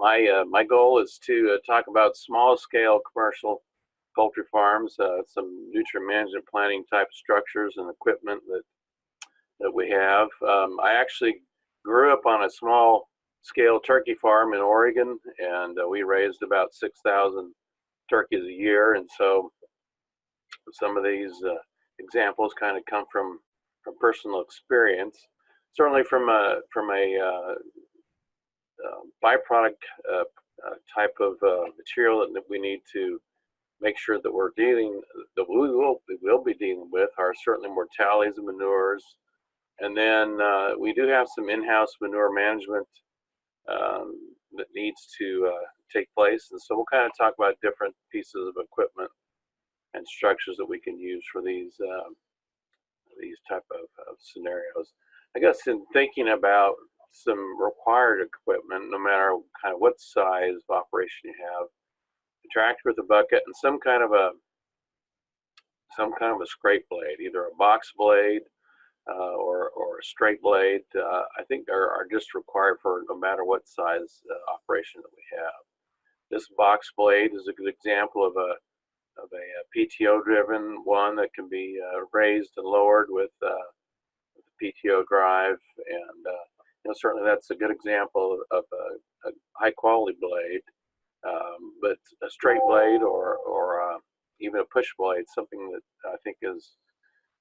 my uh, my goal is to uh, talk about small scale commercial poultry farms, uh, some nutrient management planning type structures and equipment that that we have. Um, I actually grew up on a small scale turkey farm in Oregon, and uh, we raised about 6,000 turkeys a year. And so some of these uh, examples kind of come from, from personal experience. Certainly from a, from a uh byproduct uh, uh, type of material that we need to make sure that we're dealing, that we will, we will be dealing with are certainly mortalities and manures. And then we do have some in-house manure management um, that needs to uh, take place. And so we'll kind of talk about different pieces of equipment and structures that we can use for these um, these type of, of, scenarios. I guess in thinking about some required equipment, no matter kind of what size of operation you have, a tractor with a bucket and some kind of a some kind of a scrape blade, either a box blade uh, or, or a straight blade, uh, I think are, are just required for no matter what size uh, operation that we have. This box blade is a good example of a, of a, a PTO driven one that can be uh, raised and lowered with, uh, with the PTO drive. And uh, know, certainly that's a good example of, a, a, high quality blade. Um, but a straight blade or, or even a push blade, something that I think is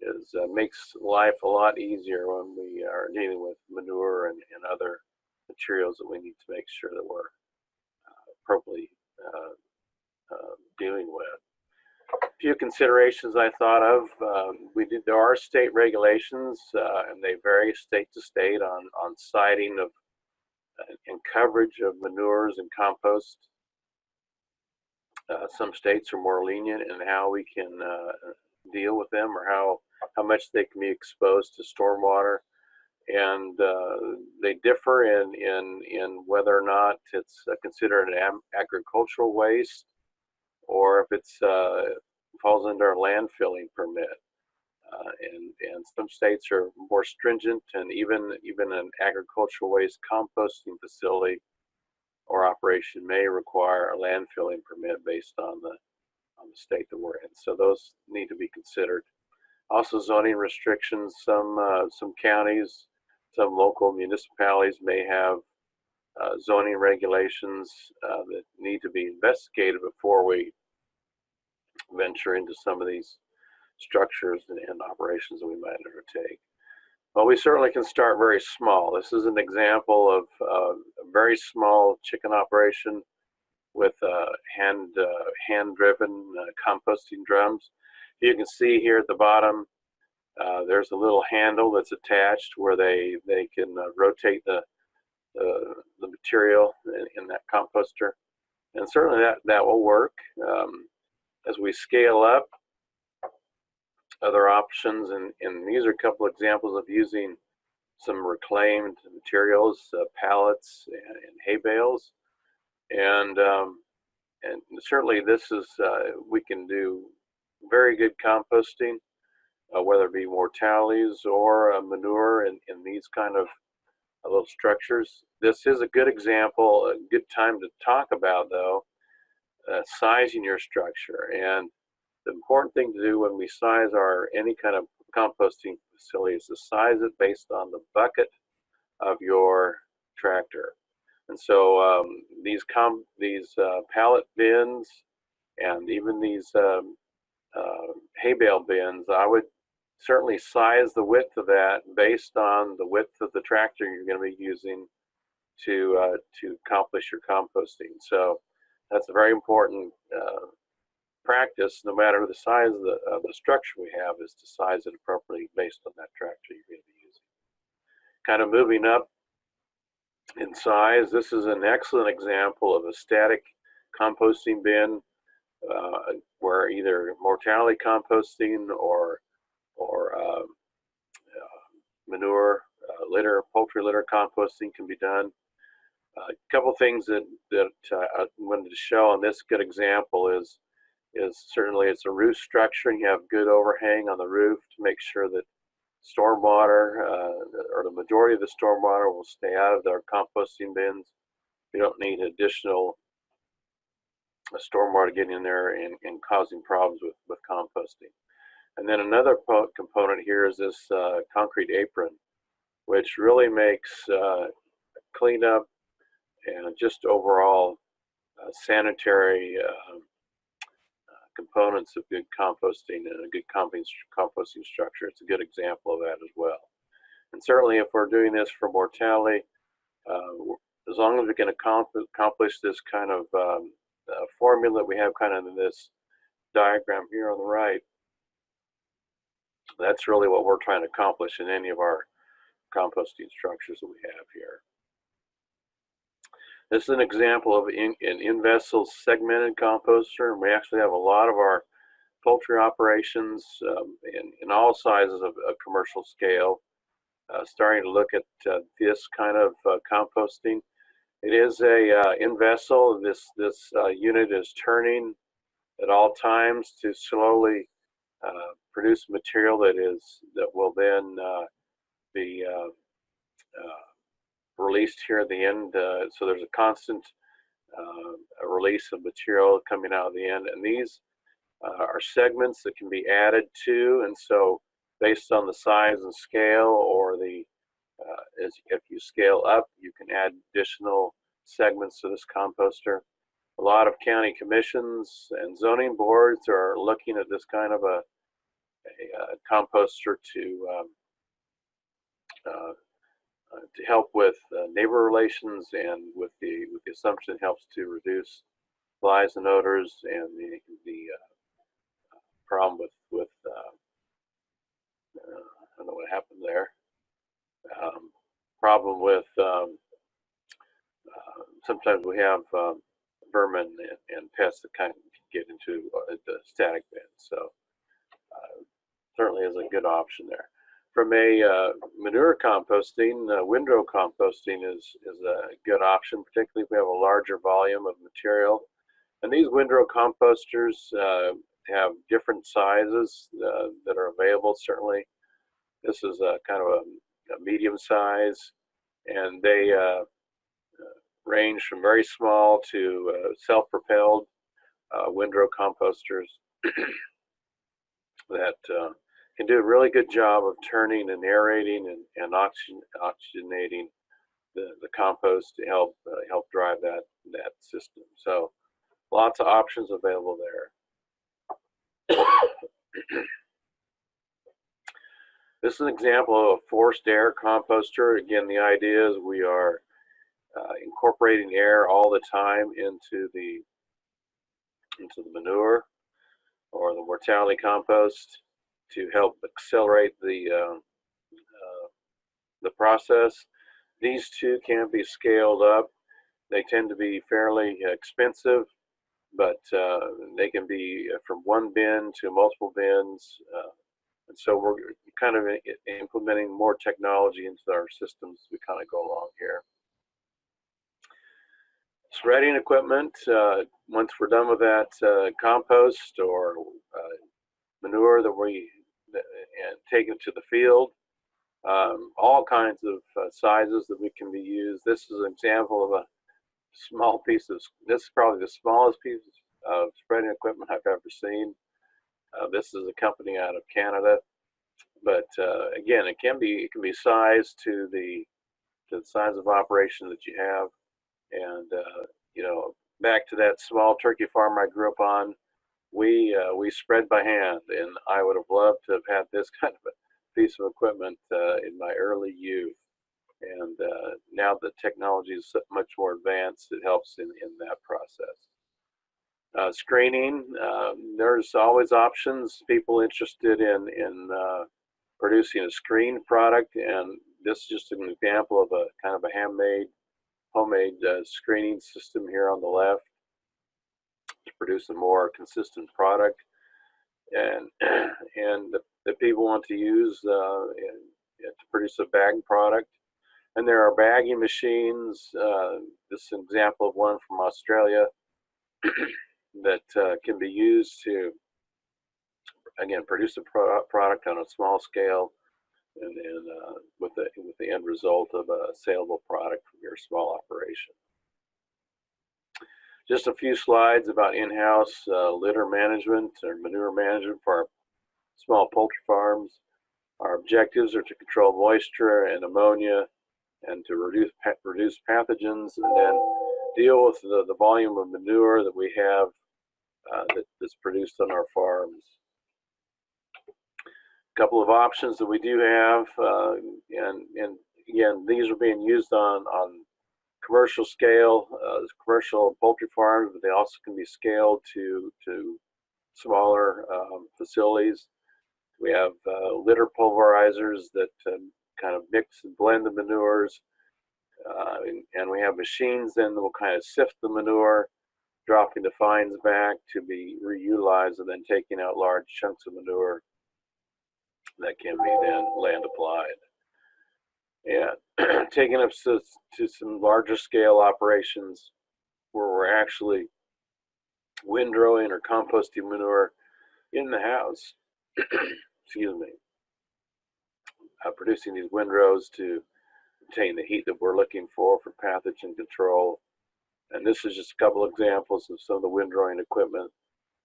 is uh, makes life a lot easier when we are dealing with manure and, and other materials that we need to make sure that we're uh, appropriately uh, uh dealing with. A few considerations I thought of. There are state regulations, uh, and they vary state to state on on siting of uh, and coverage of manures and compost. some states are more lenient in how we can deal with them or how how much they can be exposed to stormwater. And uh, they differ in, in, in whether or not it's uh, considered an agricultural waste or if it's uh, falls under a landfilling permit. Uh, and, and some states are more stringent and even, even an agricultural waste composting facility or operation may require a landfilling permit based on the, on the state that we're in. So those need to be considered. Also zoning restrictions, some, uh, some counties, some local municipalities may have uh, zoning regulations uh, that need to be investigated before we venture into some of these structures and, and operations that we might undertake. Well, we certainly can start very small. This is an example of uh, a very small chicken operation with uh, hand uh, hand driven uh, composting drums. You can see here at the bottom, uh, there's a little handle that's attached where they, they can uh, rotate the, the, material in, in, that composter. And certainly that, that will work. Um, as we scale up, other options, and, and these are a couple examples of using some reclaimed materials, uh, pallets and, and, hay bales. And, um, and certainly this is, uh, we can do very good composting, uh, whether it be mortalities or uh, manure in, in these kind of uh, little structures. This is a good example, a good time to talk about though, uh, sizing your structure. And the important thing to do when we size our any kind of composting facility is to size it based on the bucket of your tractor. And so um, these com these uh, pallet bins and even these um, uh, hay bale bins, I would certainly size the width of that based on the width of the tractor you're going to be using to uh, to accomplish your composting. So that's a very important uh, practice, no matter the size of the, of the structure we have, is to size it appropriately based on that tractor you're going to be using. Kind of moving up in size, this is an excellent example of a static composting bin uh, where either mortality composting or or um, uh, manure, uh, litter, poultry litter composting can be done. A couple things that, that uh, I wanted to show on this good example is is certainly it's a roof structure and you have good overhang on the roof to make sure that stormwater uh, or the majority of the stormwater will stay out of their composting bins. You don't need additional uh, stormwater getting in there and, and causing problems with, with composting. And then another component here is this uh, concrete apron, which really makes uh, cleanup and just overall uh, sanitary uh, components of good composting and a good composting structure. It's a good example of that as well. And certainly if we're doing this for mortality, uh, as long as we can accomplish this kind of um, uh, formula we have kind of in this diagram here on the right, that's really what we're trying to accomplish in any of our composting structures that we have here. This is an example of in, an in-vessel segmented composter. And we actually have a lot of our poultry operations um, in, in all sizes of, of commercial scale uh, starting to look at uh, this kind of uh, composting. It is a uh, in-vessel. This, this uh, unit is turning at all times to slowly uh, produce material that is that will then be released here at the end. so there's a constant a release of material coming out of the end. And these are segments that can be added to. And so based on the size and scale or the uh, as if you scale up you can add additional segments to this composter a lot of county commissions and zoning boards are looking at this kind of a, a, a uh, composter to um, uh, uh, to help with uh, neighbor relations and with the with the assumption helps to reduce flies and odors and the the uh, problem with with uh, I don't know what happened there. Um, problem with um, uh, sometimes we have um, vermin and, and, pests that kind of get into uh, the static bin. So uh, certainly is a good option there. From a uh, manure composting, uh, windrow composting is, is a good option, particularly if we have a larger volume of material. And these windrow composters uh, have different sizes uh, that are available. Certainly, this is a kind of a, a medium size, and they uh, uh range from very small to self-propelled windrow composters that can do a really good job of turning and aerating and, and oxygen, oxygenating the, the compost to help help drive that that system. So lots of options available there. this is an example of a forced air composter. Again, the idea is we are uh, incorporating air all the time into the into the manure or the mortality compost to help accelerate the uh, uh, the process. These two can be scaled up. They tend to be fairly expensive but uh, they can be uh, from one bin to multiple bins. Uh, and so we're kind of implementing more technology into our systems as we kind of go along here. Spreading equipment, uh, once we're done with that uh, compost or uh, manure that we and take it to the field, um, all kinds of sizes that we can be used. This is an example of a small piece of, this is probably the smallest piece of spreading equipment I've ever seen. Uh, this is a company out of Canada, but uh, again, it can be it can be sized to the to the size of operation that you have, and uh, you know back to that small turkey farm I grew up on, we uh, we spread by hand, and I would have loved to have had this kind of a piece of equipment uh, in my early youth and uh, now the technology is much more advanced. It helps in, in that process. Uh, screening, um, there's always options. People interested in, in uh, producing a screen product, and this is just an example of a kind of a handmade, homemade uh, screening system here on the left produce a more consistent product. And, and the, people want to use uh, to produce a bag product and there are bagging machines. Uh, this is an example of one from Australia that uh, can be used to, again, produce a pro product on a small scale and, and uh, with, the, with the end result of a saleable product from your small operation. Just a few slides about in-house uh, litter management or manure management for our small poultry farms. Our objectives are to control moisture and ammonia and to reduce reduce pathogens and then deal with the, the volume of manure that we have uh, that, that's produced on our farms. A couple of options that we do have, uh, and, and again, these are being used on, on commercial scale, uh, commercial poultry farms, but they also can be scaled to, to smaller um, facilities. We have uh, litter pulverizers that um, kind of mix and blend the manures. Uh, and, and, we have machines then that will kind of sift the manure, dropping the fines back to be reutilized and then taking out large chunks of manure that can be then land applied. And taking up to, to some larger scale operations where we're actually windrowing or composting manure in the house. Excuse me uh, producing these windrows to obtain the heat that we're looking for for pathogen control. And this is just a couple examples of some of the windrowing equipment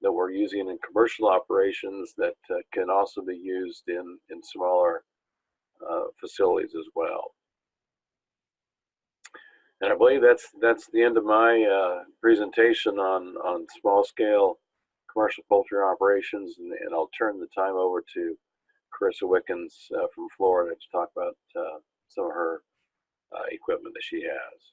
that we're using in commercial operations that uh, can also be used in, in smaller uh, facilities as well. And I believe that's that's the end of my uh, presentation on on small scale commercial poultry operations, and, and I'll turn the time over to Carissa Wickens uh, from Florida to talk about uh, some of her uh, equipment that she has.